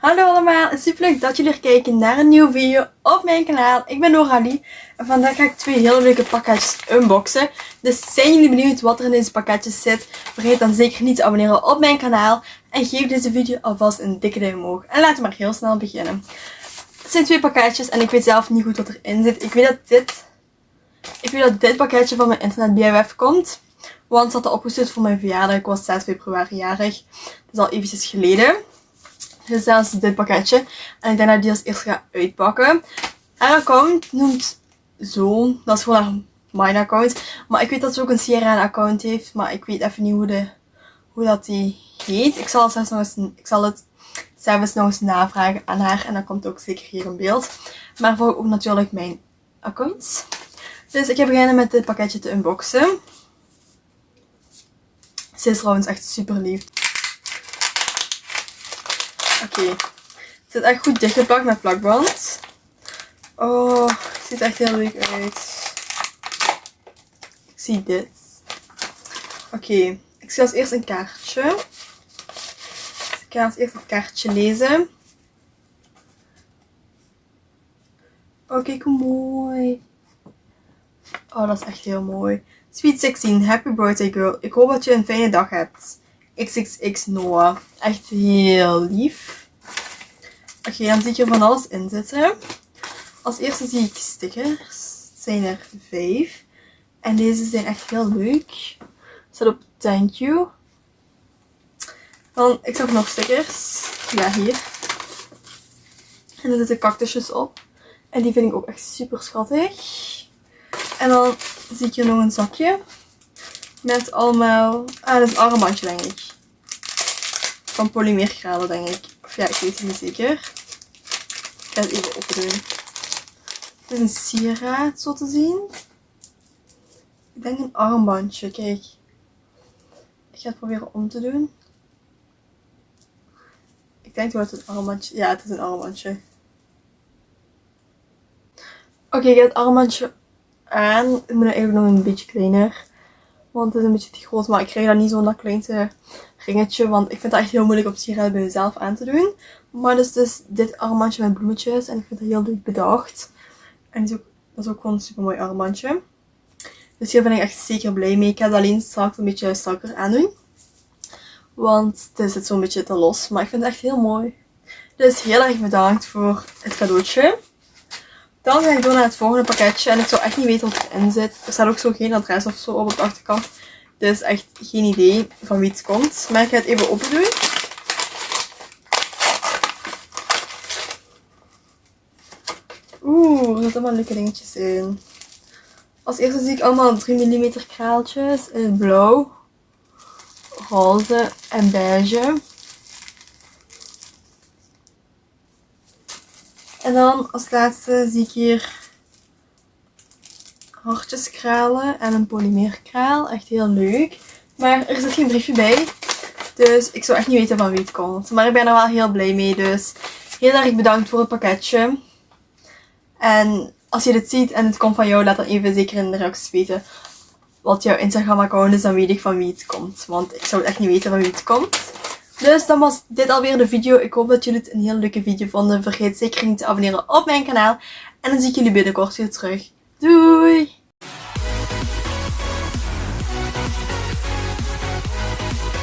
Hallo allemaal, super leuk dat jullie kijken naar een nieuwe video op mijn kanaal. Ik ben Noralie en vandaag ga ik twee hele leuke pakketjes unboxen. Dus zijn jullie benieuwd wat er in deze pakketjes zit? Vergeet dan zeker niet te abonneren op mijn kanaal. En geef deze video alvast een dikke duim omhoog. En laten we maar heel snel beginnen. Het zijn twee pakketjes en ik weet zelf niet goed wat erin zit. Ik weet dat dit, ik weet dat dit pakketje van mijn internet BFF komt. Want het had opgestuurd voor mijn verjaardag. Ik was 6 februari jarig. Dat is al eventjes geleden. Dus zelfs dit pakketje. En ik denk dat ik die als eerst ga uitpakken. Haar account noemt zo. Dat is gewoon haar mijn account. Maar ik weet dat ze ook een Sierra account heeft. Maar ik weet even niet hoe, de, hoe dat die heet. Ik zal, het zelfs nog eens, ik zal het zelfs nog eens navragen aan haar. En dat komt ook zeker hier in beeld. Maar voor ook natuurlijk mijn accounts. Dus ik ga beginnen met dit pakketje te unboxen. Ze is trouwens echt super lief. Oké. Het zit echt goed dichtgeplakt met plakband. Oh, het ziet echt heel leuk uit. Ik zie dit. Oké. Ik zie als eerst een kaartje. ik ga als eerst het kaartje lezen. Oh, kijk hoe mooi. Oh, dat is echt heel mooi. Sweet 16, happy birthday girl. Ik hoop dat je een fijne dag hebt. XXX Noah. Echt heel lief. Oké, dan zie ik er van alles in zitten. Als eerste zie ik stickers. Het zijn er vijf. En deze zijn echt heel leuk. Zet op thank you. Dan, ik zag nog stickers. Ja, hier. En er zitten cactusjes op. En die vind ik ook echt super schattig. En dan zie ik hier nog een zakje. Met allemaal... Ah, dat is een armbandje, denk ik. Van polymeergraden, denk ik. Of ja, ik weet het niet zeker. Het even opdoen. Het is een sieraad, zo te zien. Ik denk een armbandje, kijk. Ik ga het proberen om te doen. Ik denk dat het een armbandje... Ja, het is een armbandje. Oké, ik ga het armbandje aan. Ik moet eigenlijk nog een beetje kleiner. Want het is een beetje te groot. Maar ik krijg dat niet zo'n dat kleinste ringetje. Want ik vind het echt heel moeilijk op sieraden bij mezelf aan te doen. Maar dus, dus dit armbandje met bloemetjes. En ik vind het heel leuk bedacht. En dat is ook, dat is ook gewoon een super mooi armbandje. Dus hier ben ik echt zeker blij mee. Ik ga het alleen straks een beetje strakker aandoen. Want het zit zo'n beetje te los. Maar ik vind het echt heel mooi. Dus heel erg bedankt voor het cadeautje. Dan ga ik door naar het volgende pakketje. En ik zou echt niet weten wat erin zit. Er staat ook zo geen adres of zo op de achterkant. Dus echt geen idee van wie het komt. Maar ik ga het even open doen. Er zitten allemaal leuke dingetjes in. Als eerste zie ik allemaal 3 mm kraaltjes in het blauw, roze en beige. En dan als laatste zie ik hier hartjeskralen en een polymeerkraal. Echt heel leuk. Maar er zit geen briefje bij. Dus ik zou echt niet weten van wie het komt. Maar ik ben er wel heel blij mee. Dus heel erg bedankt voor het pakketje. En als je dit ziet en het komt van jou, laat dan even zeker in de reacties weten wat jouw Instagram account is. Dan weet ik van wie het komt. Want ik zou echt niet weten van wie het komt. Dus dan was dit alweer de video. Ik hoop dat jullie het een heel leuke video vonden. Vergeet zeker niet te abonneren op mijn kanaal. En dan zie ik jullie binnenkort weer terug. Doei!